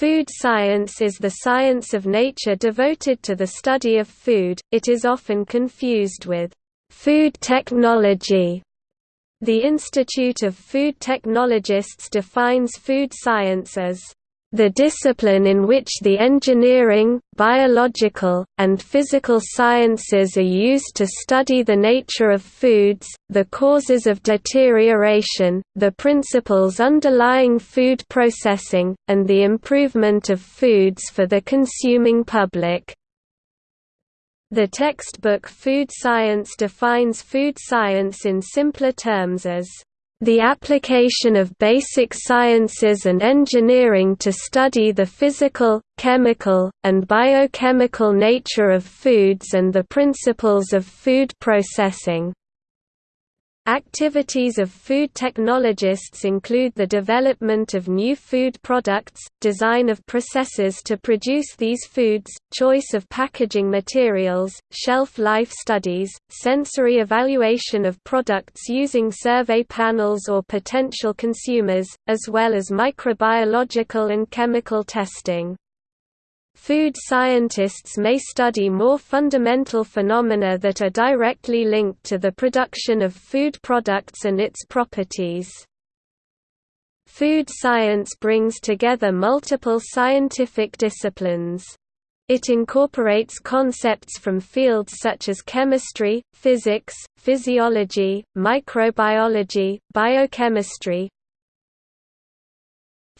Food science is the science of nature devoted to the study of food, it is often confused with food technology. The Institute of Food Technologists defines food science as the discipline in which the engineering, biological, and physical sciences are used to study the nature of foods, the causes of deterioration, the principles underlying food processing, and the improvement of foods for the consuming public. The textbook Food Science defines food science in simpler terms as the application of basic sciences and engineering to study the physical, chemical, and biochemical nature of foods and the principles of food processing. Activities of food technologists include the development of new food products, design of processes to produce these foods, choice of packaging materials, shelf life studies, sensory evaluation of products using survey panels or potential consumers, as well as microbiological and chemical testing. Food scientists may study more fundamental phenomena that are directly linked to the production of food products and its properties. Food science brings together multiple scientific disciplines. It incorporates concepts from fields such as chemistry, physics, physiology, microbiology, biochemistry,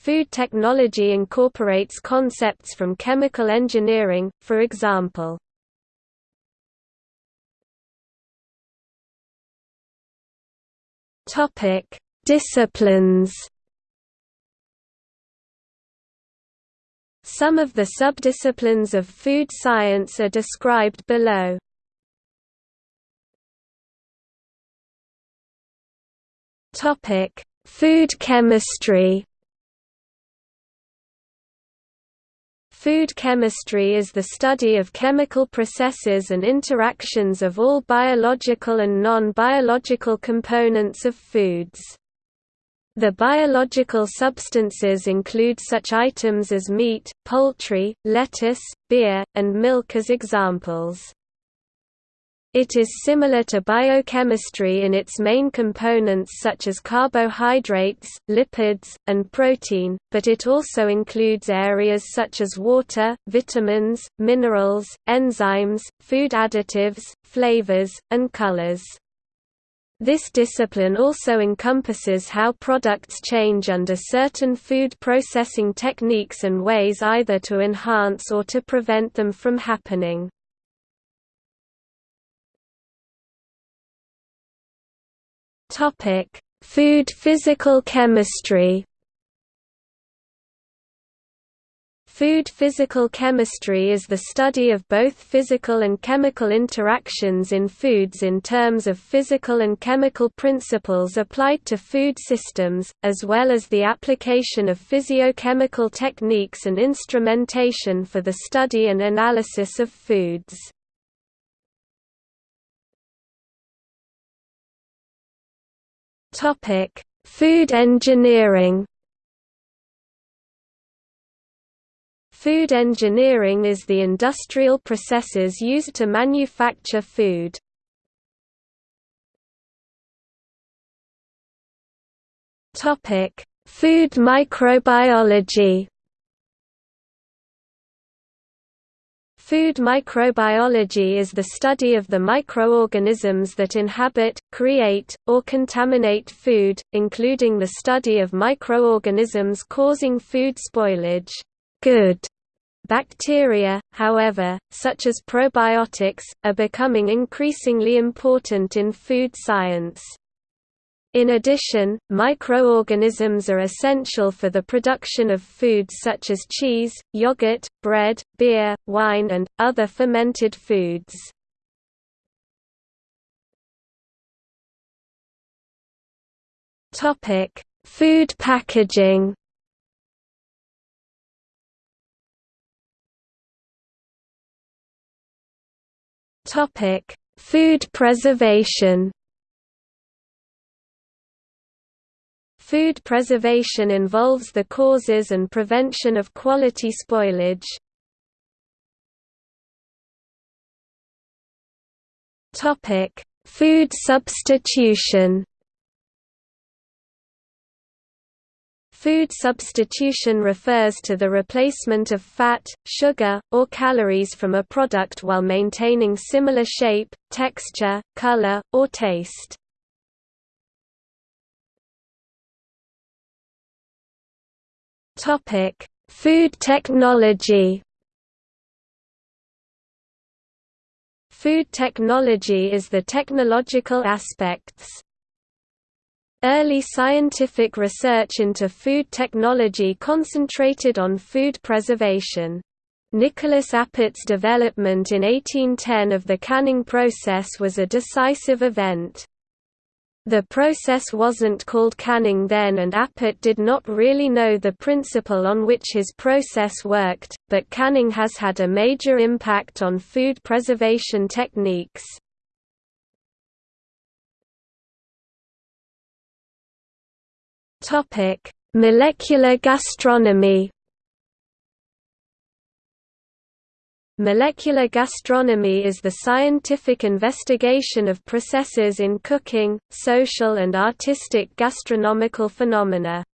Food technology incorporates concepts from chemical engineering, for example. Topic: Disciplines. Some of the subdisciplines of food science are described below. Topic: Food chemistry. Food chemistry is the study of chemical processes and interactions of all biological and non-biological components of foods. The biological substances include such items as meat, poultry, lettuce, beer, and milk as examples. It is similar to biochemistry in its main components such as carbohydrates, lipids, and protein, but it also includes areas such as water, vitamins, minerals, enzymes, food additives, flavors, and colors. This discipline also encompasses how products change under certain food processing techniques and ways either to enhance or to prevent them from happening. Topic: Food physical chemistry. Food physical chemistry is the study of both physical and chemical interactions in foods in terms of physical and chemical principles applied to food systems, as well as the application of physiochemical techniques and instrumentation for the study and analysis of foods. Topic: Food engineering. Food engineering is the industrial processes used to manufacture food. Topic: Food microbiology. Food microbiology is the study of the microorganisms that inhabit, create, or contaminate food, including the study of microorganisms causing food spoilage. Good Bacteria, however, such as probiotics, are becoming increasingly important in food science. In addition, microorganisms are essential for the production of foods such as cheese, yogurt, bread, beer, wine and, other fermented foods. Food packaging Food preservation Food preservation involves the causes and prevention of quality spoilage. Topic: Food substitution. Food substitution refers to the replacement of fat, sugar, or calories from a product while maintaining similar shape, texture, color, or taste. Topic: Food technology. Food technology is the technological aspects. Early scientific research into food technology concentrated on food preservation. Nicolas Appert's development in 1810 of the canning process was a decisive event. The process wasn't called canning then and Appert did not really know the principle on which his process worked, but canning has had a major impact on food preservation techniques. Molecular gastronomy Molecular gastronomy is the scientific investigation of processes in cooking, social and artistic gastronomical phenomena.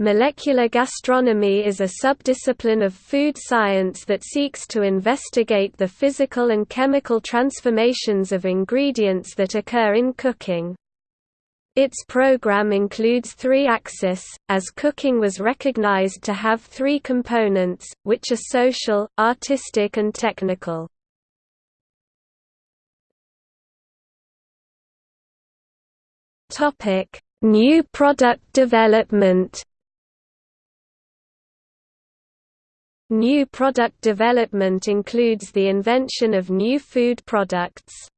Molecular gastronomy is a subdiscipline of food science that seeks to investigate the physical and chemical transformations of ingredients that occur in cooking. Its program includes three axes, as cooking was recognized to have three components, which are social, artistic and technical. New product development New product development includes the invention of new food products.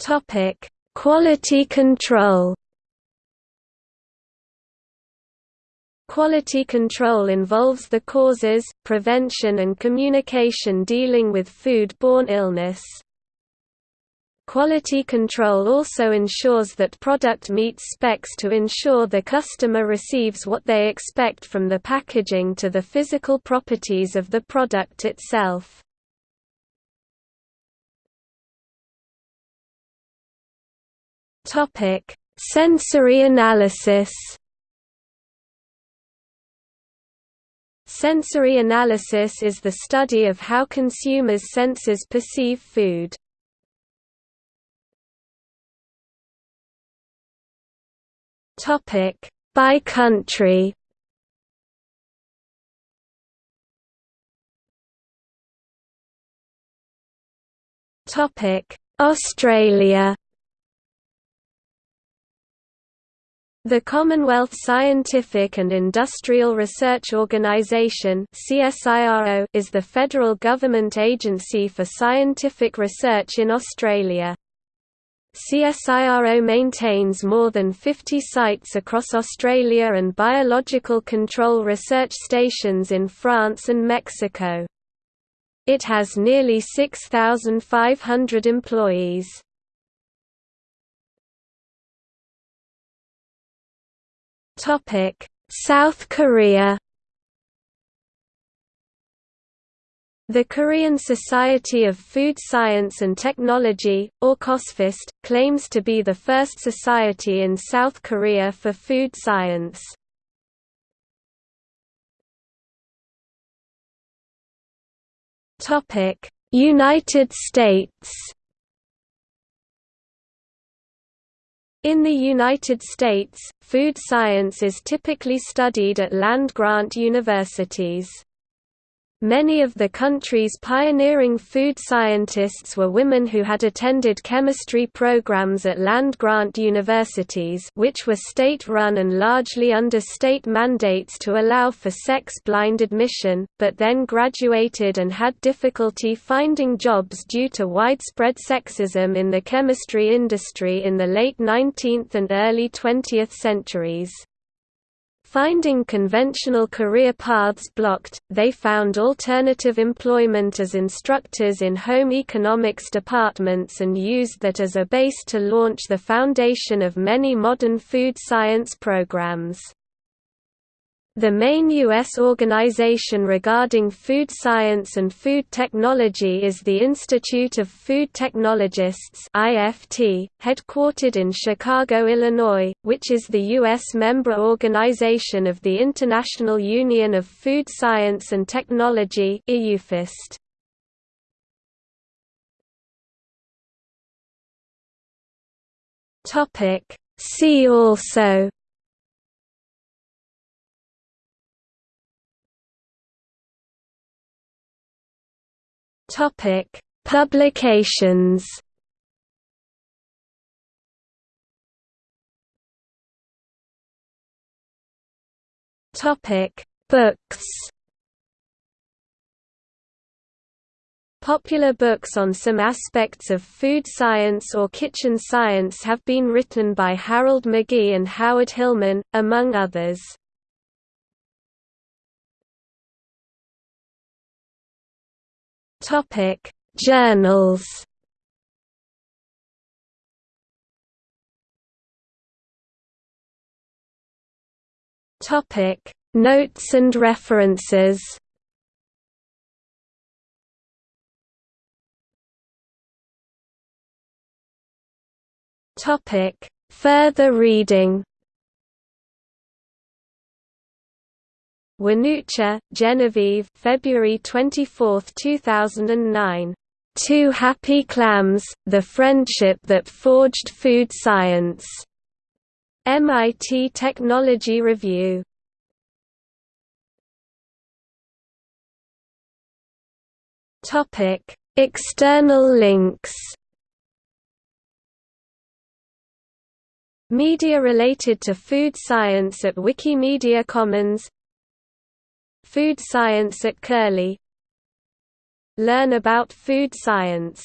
Topic: Quality control. Quality control involves the causes, prevention and communication dealing with food-borne illness. Quality control also ensures that product meets specs to ensure the customer receives what they expect from the packaging to the physical properties of the product itself. Topic: Sensory analysis. Sensory analysis is the study of how consumers' senses perceive food. Topic: By country. Topic: Australia. The Commonwealth Scientific and Industrial Research Organisation is the federal government agency for scientific research in Australia. CSIRO maintains more than 50 sites across Australia and biological control research stations in France and Mexico. It has nearly 6,500 employees. Topic: South Korea. The Korean Society of Food Science and Technology, or KoSFoST, claims to be the first society in South Korea for food science. United States In the United States, food science is typically studied at land-grant universities. Many of the country's pioneering food scientists were women who had attended chemistry programs at land-grant universities which were state-run and largely under state mandates to allow for sex-blind admission, but then graduated and had difficulty finding jobs due to widespread sexism in the chemistry industry in the late 19th and early 20th centuries. Finding conventional career paths blocked, they found alternative employment as instructors in home economics departments and used that as a base to launch the foundation of many modern food science programs. The main U.S. organization regarding food science and food technology is the Institute of Food Technologists IFT, headquartered in Chicago, Illinois, which is the U.S. member organization of the International Union of Food Science and Technology IUFoST. See also Topic: Publications. Topic: Books. Popular books on some aspects of food science or kitchen science have been written by Harold McGee and Howard Hillman, among others. Topic: Journals. Topic: Notes and references. Topic: Further reading. Wanucha, Genevieve February 24, 2009. Two Happy Clams, The Friendship That Forged Food Science. MIT Technology Review. Topic: External links. Media related to food science at Wikimedia Commons Food Science at Curlie Learn about food science